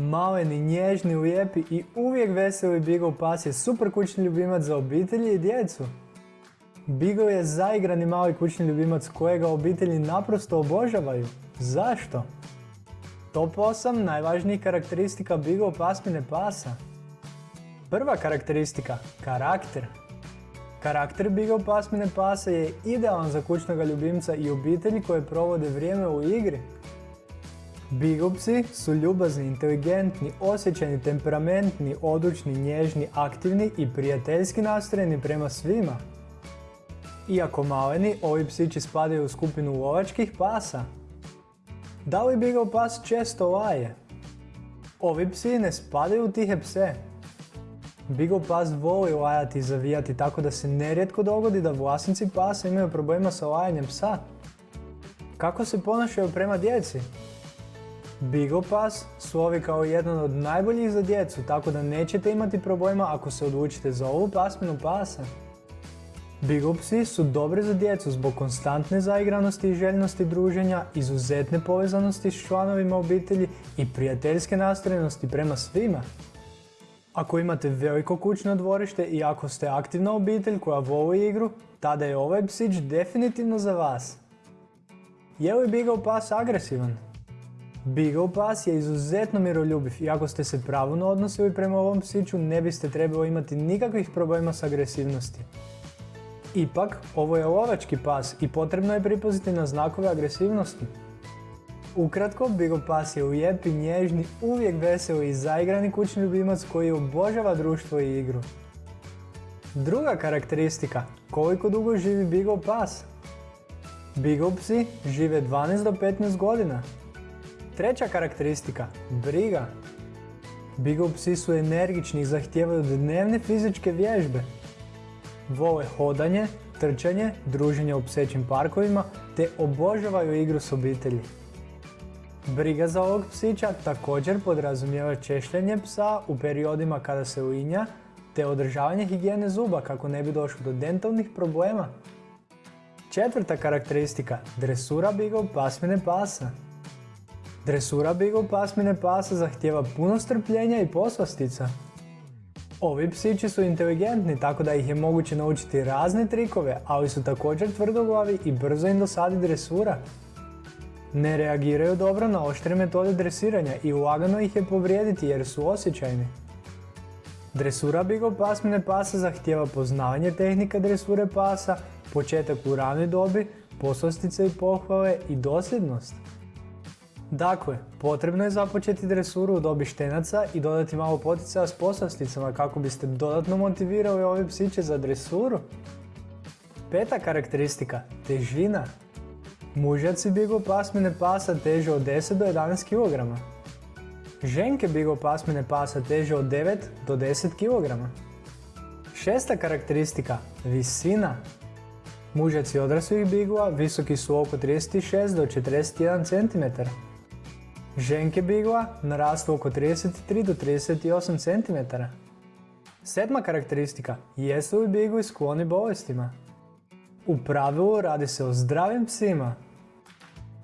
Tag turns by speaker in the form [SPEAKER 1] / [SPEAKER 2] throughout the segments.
[SPEAKER 1] Maleni, nježni, lijepi i uvijek veseli Beagle pas je super kućni ljubimac za obitelji i djecu. Beagle je zaigrani mali kućni ljubimac kojega obitelji naprosto obožavaju. Zašto? Top 8 najvažnijih karakteristika Beagle pasmine pasa. Prva karakteristika, karakter. Karakter Beagle pasmine pasa je idealan za kućnog ljubimca i obitelji koje provode vrijeme u igri. Beagle psi su ljubazni, inteligentni, osjećajni, temperamentni, odlučni, nježni, aktivni i prijateljski nastrojeni prema svima. Iako maleni, ovi psići spadaju u skupinu lovačkih pasa. Da li Beagle pas često laje? Ovi psi ne spadaju u tihe pse. Beagle pas voli lajati i zavijati tako da se nerijetko dogodi da vlasnici pasa imaju problema sa lajanjem psa. Kako se ponašaju prema djeci? Beagle Pass slovi kao jedan od najboljih za djecu, tako da nećete imati problema ako se odlučite za ovu pasminu pasa. Beagle psi su dobri za djecu zbog konstantne zaigranosti i željnosti druženja, izuzetne povezanosti s članovima obitelji i prijateljske nastrojenosti prema svima. Ako imate veliko kućno dvorište i ako ste aktivna obitelj koja voli igru, tada je ovaj psić definitivno za vas. Je li Beagle Pass agresivan? Beagle Pass je izuzetno miroljubiv i ako ste se pravilno odnosili prema ovom psiću ne biste trebali imati nikakvih problema s agresivnosti. Ipak, ovo je lovački pas i potrebno je pripaziti na znakove agresivnosti. Ukratko, Beagle Pass je lijepi, nježni, uvijek veseli i zaigrani kućni ljubimac koji obožava društvo i igru. Druga karakteristika, koliko dugo živi Beagle Pass? Beagle psi žive 12 do 15 godina. Treća karakteristika, briga. Beagle psi su energični i zahtijevaju dnevne fizičke vježbe. Vole hodanje, trčanje, druženje u psećim parkovima te obožavaju igru s obitelji. Briga za ovog psića također podrazumijeva češljanje psa u periodima kada se uinja te održavanje higijene zuba kako ne bi došlo do dentalnih problema. Četvrta karakteristika, dresura Beagle pasmine pasa. Dresura Beagle pasmine pasa zahtjeva puno strpljenja i poslastica. Ovi psići su inteligentni tako da ih je moguće naučiti razne trikove, ali su također tvrdoglavi i brzo im dosadi dresura. Ne reagiraju dobro na oštre metode dresiranja i lagano ih je povrijediti jer su osjećajni. Dresura Beagle pasmine pasa zahtjeva poznavanje tehnika dresure pasa, početak u ranoj dobi, poslastice i pohvale i dosljednost. Dakle, potrebno je započeti dresuru u dobi štenaca i dodati malo poticaja s poslasticama kako biste dodatno motivirali ove psiće za dresuru. Peta karakteristika, težina. Mužjaci Beagle pasmine pasa teže od 10 do 11 kg. Ženke Beagle pasmine pasa teže od 9 do 10 kg. Šesta karakteristika, visina. Mužjaci odraslih bigla visoki su oko 36 do 41 cm. Ženke bigla narastu oko 33 do 38 cm. Sedma karakteristika, jesu li bigli skloni bolestima? U pravilu radi se o zdravim psima.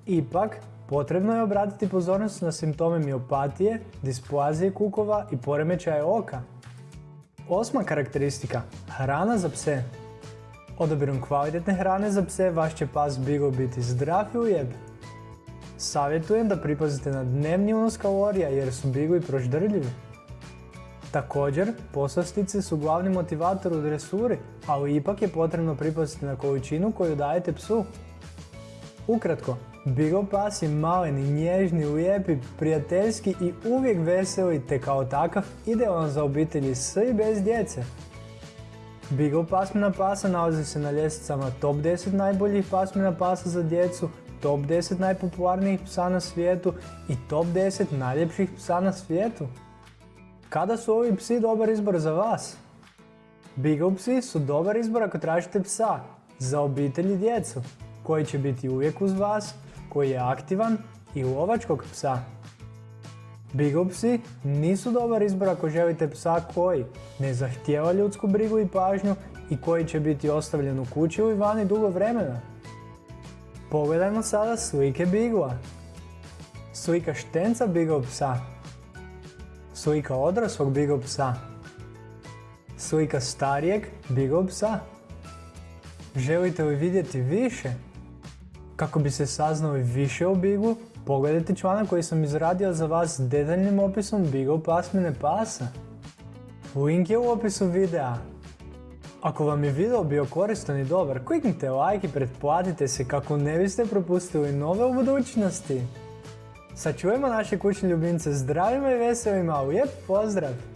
[SPEAKER 1] Ipak, potrebno je obratiti pozornost na simptome miopatije, displazije kukova i poremećaje oka. Osma karakteristika, hrana za pse. Odabirom kvalitetne hrane za pse vaš će pas Beagle biti zdrav i ujeb. Savjetujem da pripazite na dnevni unos kalorija jer su Beagle proždrljivi. Također, poslastice su glavni motivator u dresuri, ali ipak je potrebno pripaziti na količinu koju dajete psu. Ukratko, Beagle pas je maleni, nježni, lijepi, prijateljski i uvijek veseli te kao takav idealan za obitelji s i bez djece. Beagle pasmina pasa nalazi se na ljestvicama top 10 najboljih pasmina pasa za djecu, top 10 najpopularnijih psa na svijetu i top 10 najljepših psa na svijetu. Kada su ovi psi dobar izbor za vas? Beagle psi su dobar izbor ako tražite psa, za obitelj i djecu, koji će biti uvijek uz vas, koji je aktivan i lovačkog psa. Beagle psi nisu dobar izbor ako želite psa koji ne zahtijeva ljudsku brigu i pažnju i koji će biti ostavljen u kući ili vani dugo vremena. Pogledajmo sada slike Beaglea. Slika štenca Beagle psa. Slika odraslog Beagle psa. Slika starijeg Beagle psa. Želite li vidjeti više? Kako bi se saznali više o Beagle, pogledajte članak koji sam izradio za vas s detaljnim opisom Beagle pasmine pasa. Link je u opisu videa. Ako vam je video bio koristan i dobar, kliknite like i pretplatite se kako ne biste propustili nove u budućnosti. Sačuvajmo naše kućne ljubimce zdravima i veselima, lijep pozdrav!